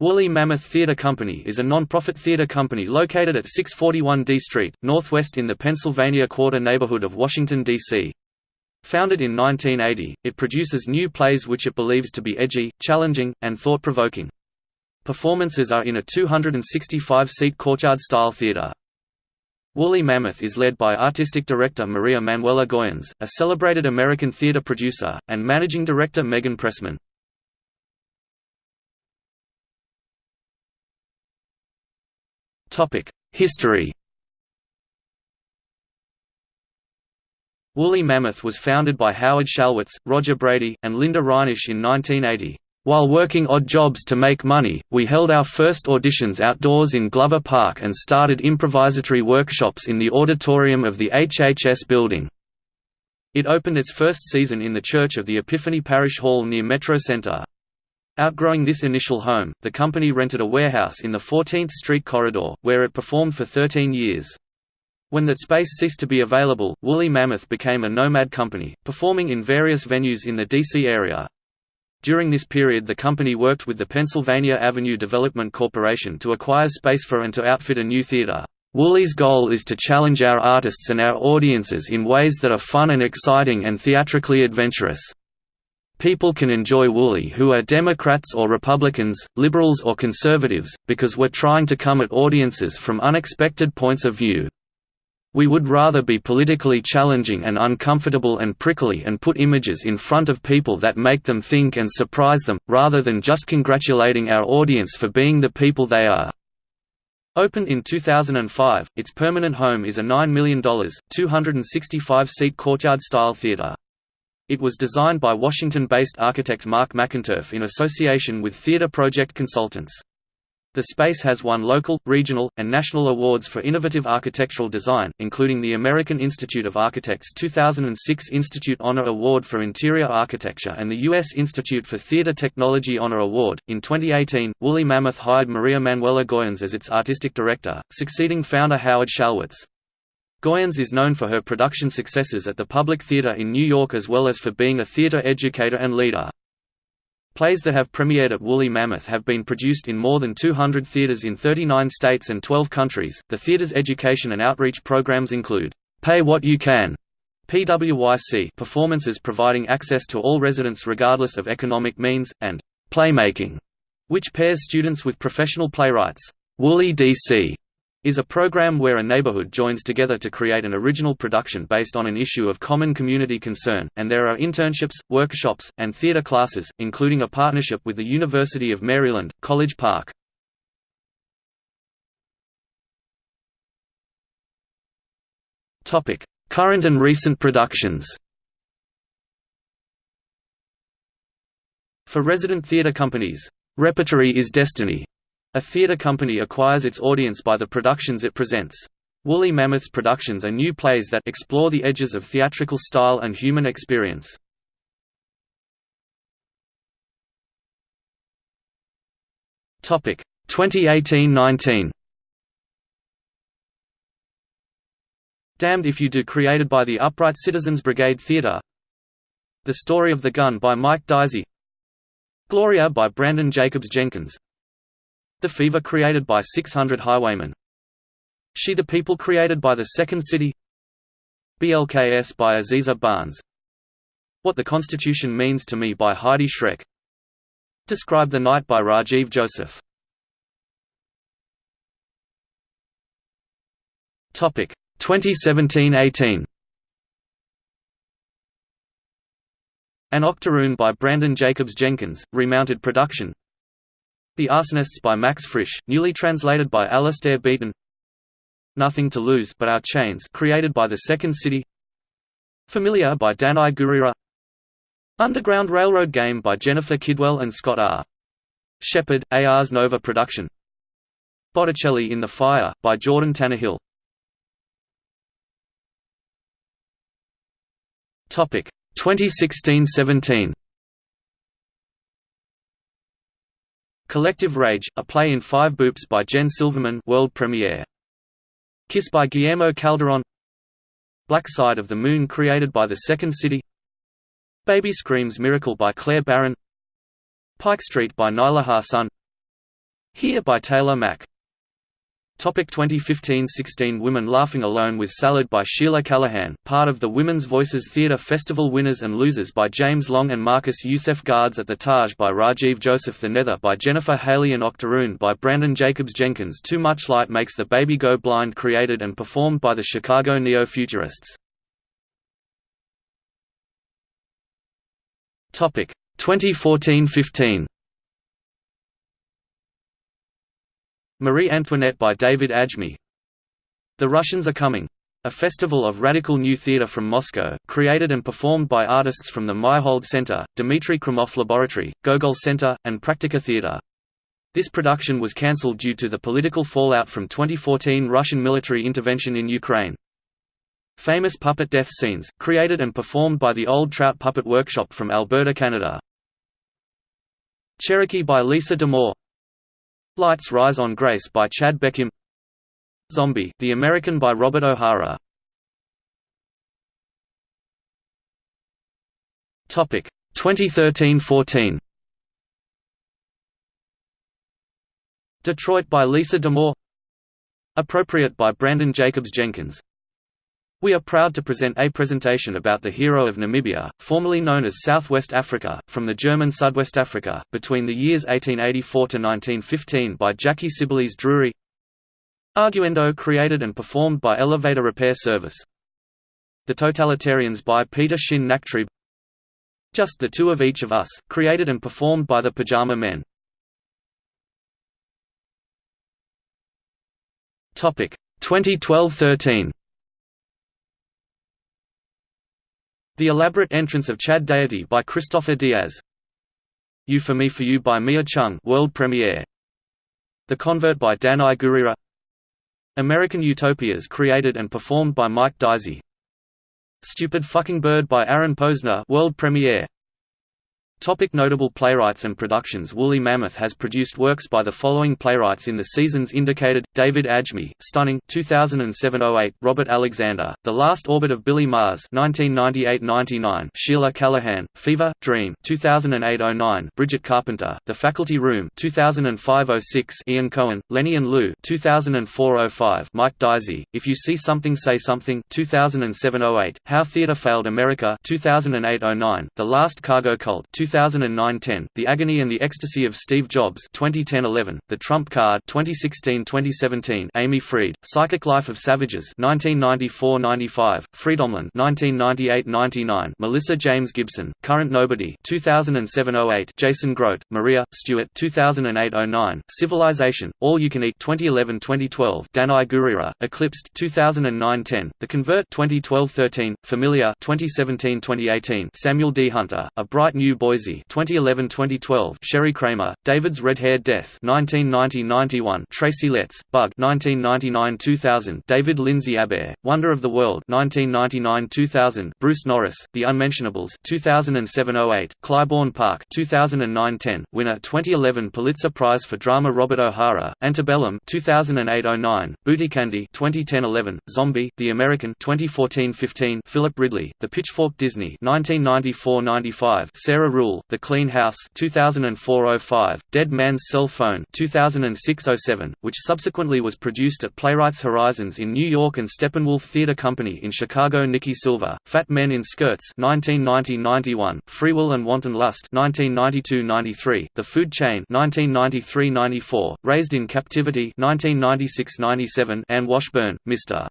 Woolly Mammoth Theatre Company is a non-profit theatre company located at 641 D Street, Northwest in the Pennsylvania Quarter neighborhood of Washington, D.C. Founded in 1980, it produces new plays which it believes to be edgy, challenging, and thought-provoking. Performances are in a 265-seat courtyard-style theatre. Woolly Mammoth is led by artistic director Maria Manuela Goyanes, a celebrated American theatre producer, and managing director Megan Pressman. History Woolly Mammoth was founded by Howard Shalwitz, Roger Brady, and Linda Reinisch in 1980. While working odd jobs to make money, we held our first auditions outdoors in Glover Park and started improvisatory workshops in the auditorium of the HHS building. It opened its first season in the Church of the Epiphany Parish Hall near Metro Center. Outgrowing this initial home, the company rented a warehouse in the 14th Street corridor, where it performed for 13 years. When that space ceased to be available, Woolly Mammoth became a nomad company, performing in various venues in the D.C. area. During this period the company worked with the Pennsylvania Avenue Development Corporation to acquire space for and to outfit a new theater. Woolly's goal is to challenge our artists and our audiences in ways that are fun and exciting and theatrically adventurous. People can enjoy Woolly who are Democrats or Republicans, liberals or conservatives, because we're trying to come at audiences from unexpected points of view. We would rather be politically challenging and uncomfortable and prickly and put images in front of people that make them think and surprise them, rather than just congratulating our audience for being the people they are. Opened in 2005, its permanent home is a $9 million, 265-seat courtyard-style theater. It was designed by Washington-based architect Mark McInturff in association with Theatre Project Consultants. The space has won local, regional, and national awards for innovative architectural design, including the American Institute of Architects 2006 Institute Honor Award for Interior Architecture and the U.S. Institute for Theatre Technology Honor Award. In 2018, Woolly Mammoth hired Maria Manuela Goyanes as its artistic director, succeeding founder Howard Shalwitz. Goyanes is known for her production successes at the Public Theatre in New York as well as for being a theatre educator and leader. Plays that have premiered at Woolly Mammoth have been produced in more than 200 theaters in 39 states and 12 countries. The theater's education and outreach programs include Pay What You Can PWYC performances providing access to all residents regardless of economic means, and Playmaking, which pairs students with professional playwrights. Woolly DC is a program where a neighborhood joins together to create an original production based on an issue of common community concern, and there are internships, workshops, and theater classes, including a partnership with the University of Maryland, College Park. Current and recent productions For resident theater companies, "'Repertory is Destiny' A theatre company acquires its audience by the productions it presents. Woolly Mammoth's productions are new plays that explore the edges of theatrical style and human experience. Topic 2018-19. Damned If You Do created by the Upright Citizens Brigade Theatre The Story of the Gun by Mike Daisey Gloria by Branden Jacobs Jenkins the Fever created by 600 Highwaymen. She the People created by the Second City. BLKS by Aziza Barnes. What the Constitution Means to Me by Heidi Schreck. Describe the Night by Rajiv Joseph. Topic 2017-18 An Octoroon by Branden Jacobs Jenkins, remounted production the Arsonists by Max Frisch, newly translated by Alistair Beaton. Nothing to Lose but Our Chains created by The Second City. Familiar by Danai Gurira. Underground Railroad Game by Jennifer Kidwell and Scott R. Sheppard, Ars Nova production. Botticelli in the Fire, by Jordan Tannahill. 2016–17 Collective Rage, a play in five boops by Jen Silverman world premiere. Kiss by Guillermo Calderon Black Side of the Moon created by The Second City Baby Screams Miracle by Claire Barron Pike Street by Nilaja Sun Here by Taylor Mac. Topic 2015-16 Women Laughing Alone with Salad by Sheila Callaghan part of the Women's Voices Theatre Festival Winners and Losers by James Long and Marcus Youssef Guards at the Taj by Rajiv Joseph The Nether by Jennifer Haley and Octoroon by Branden Jacobs Jenkins Too Much Light Makes the Baby Go Blind created and performed by the Chicago Neo-Futurists. Topic 2014-15 Marie Antoinette by David Adjmi The Russians Are Coming. A festival of radical new theater from Moscow, created and performed by artists from the Meyerhold Center, Dmitry Krymov Laboratory, Gogol Center, and Praktika Theater. This production was cancelled due to the political fallout from 2014 Russian military intervention in Ukraine. Famous puppet death scenes, created and performed by the Old Trout Puppet Workshop from Alberta, Canada. Cherokee by Lisa D'Amour Lights Rise on Grace by Chad Beckim. Zombie, The American by Robert O'Hara. Topic. 2013-14 Detroit by Lisa D'Amour. Appropriate by Branden Jacobs Jenkins we are proud to present a presentation about the hero of Namibia, formerly known as Southwest Africa, from the German Sudwest Africa, between the years 1884 to 1915 by Jackie Sibblies Drury. Arguendo created and performed by Elevator Repair Service. The Totalitarians by Peter Sinn Nachtrieb. Just the Two of Each of Us, created and performed by the Pajama Men. Topic 2012-13 The Elaborate Entrance of Chad Deity by Kristoffer Diaz. You for Me for You by Mia Chung world premiere. The Convert by Danai Gurira American Utopias created and performed by Mike Daisey Stupid Fucking Bird by Aaron Posner world premiere. Topic notable playwrights and productions Woolly Mammoth has produced works by the following playwrights in the seasons indicated, David Adjmi, Stunning 2007–08, Robert Alexander, The Last Orbit of Billy Mars 1998–99, Sheila Callaghan, Fever, Dream 2008–09, Bridget Carpenter, The Faculty Room 2005–06, Ian Cohen, Lenny and Lou 2004–05, Mike Daisey, If You See Something Say Something 2007–08, How Theatre Failed America 2008–09, The Last Cargo Cult 2009-10, The Agony and the Ecstasy of Steve Jobs 2010-11, The Trump Card 2016-2017, Amy Freed, Psychic Life of Savages 1994-95, Freedomland 1998-99, Melissa James Gibson, Current Nobody 2007-08, Jason Grote, Maria Stewart 2008-09, Civilization, All You Can Eat 2011-2012, Danai Gurira, Eclipsed 2009-10, The Convert 2012-13, Familiar 2017-2018, Samuel D. Hunter, A Bright New Boy Boise 2011-2012 Sherry Kramer David's Red-Haired Death 1990-91 Tracy Letts Bug 1999-2000 David Lindsay Abaire Wonder of the World 1999-2000 Bruce Norris The Unmentionables 2007-08 Clybourne Park 2009-10 Winner 2011 Pulitzer Prize for Drama Robert O'Hara Antebellum 2008-09 Booty Candy 2010-11 Zombie The American 2014-15 Philip Ridley The Pitchfork Disney 1994-95 Sarah Ruhl Ruhl, The Clean House 2004-05, Dead Man's Cell Phone 2006-07, which subsequently was produced at Playwrights Horizons in New York and Steppenwolf Theatre Company in Chicago Nicky Silver, Fat Men in Skirts 1990-91, Free Will and Wanton Lust 1992-93, The Food Chain 1993-94, Raised in Captivity 1996-97, Anne Washburn, Mr.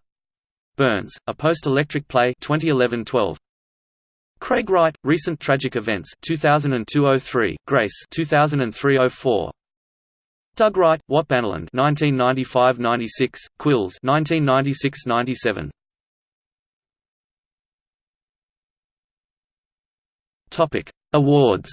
Burns, a post-electric play 2011-12. Craig Wright, Recent Tragic Events 2002-03, Grace 2003-04. Doug Wright, Watbanaland 1995-96, Quills 1996-97. Topic: Awards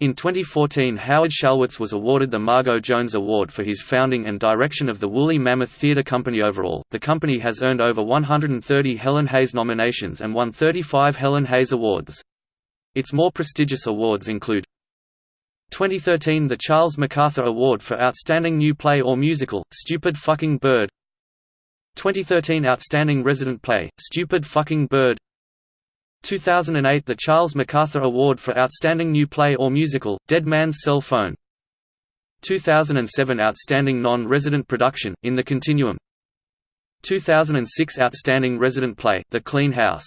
In 2014 Howard Shalwitz was awarded the Margo Jones Award for his founding and direction of the Woolly Mammoth Theatre Company overall. The company has earned over 130 Helen Hayes nominations and won 35 Helen Hayes Awards. Its more prestigious awards include 2013 the Charles MacArthur Award for Outstanding New Play or Musical, Stupid Fucking Bird 2013 Outstanding Resident Play, Stupid Fucking Bird 2008 – The Charles MacArthur Award for Outstanding New Play or Musical, Dead Man's Cell Phone. 2007 – Outstanding Non-Resident Production, In the Continuum. 2006 – Outstanding Resident Play, The Clean House.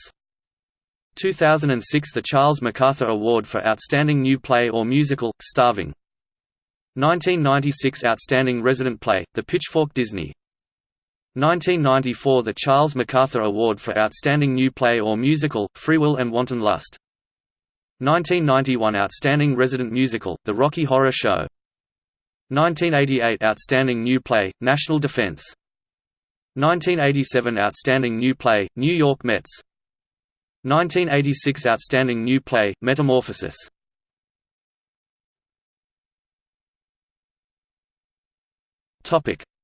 2006 – The Charles MacArthur Award for Outstanding New Play or Musical, Starving. 1996 – Outstanding Resident Play, The Pitchfork Disney 1994 – The Charles MacArthur Award for Outstanding New Play or Musical, Free Will and Wanton Lust. 1991 – Outstanding Resident Musical, The Rocky Horror Show. 1988 – Outstanding New Play, National Defense. 1987 – Outstanding New Play, New York Mets. 1986 – Outstanding New Play, Metamorphosis.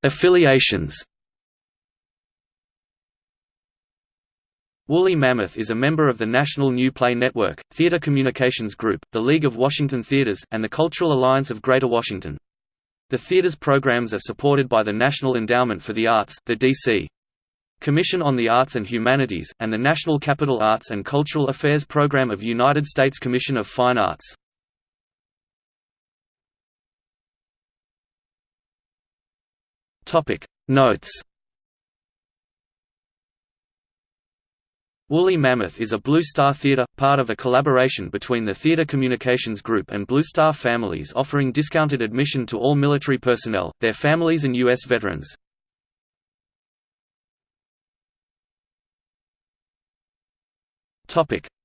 Affiliations Woolly Mammoth is a member of the National New Play Network, Theatre Communications Group, the League of Washington Theatres, and the Cultural Alliance of Greater Washington. The theatre's programs are supported by the National Endowment for the Arts the DC. Commission on the Arts and Humanities, and the National Capital Arts and Cultural Affairs Program of United States Commission of Fine Arts. Notes Woolly Mammoth is a Blue Star Theatre, part of a collaboration between the Theatre Communications Group and Blue Star Families offering discounted admission to all military personnel, their families and U.S. veterans.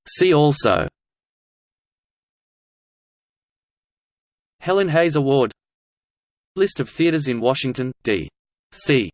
See also Helen Hayes Award List of theaters in Washington, D.C.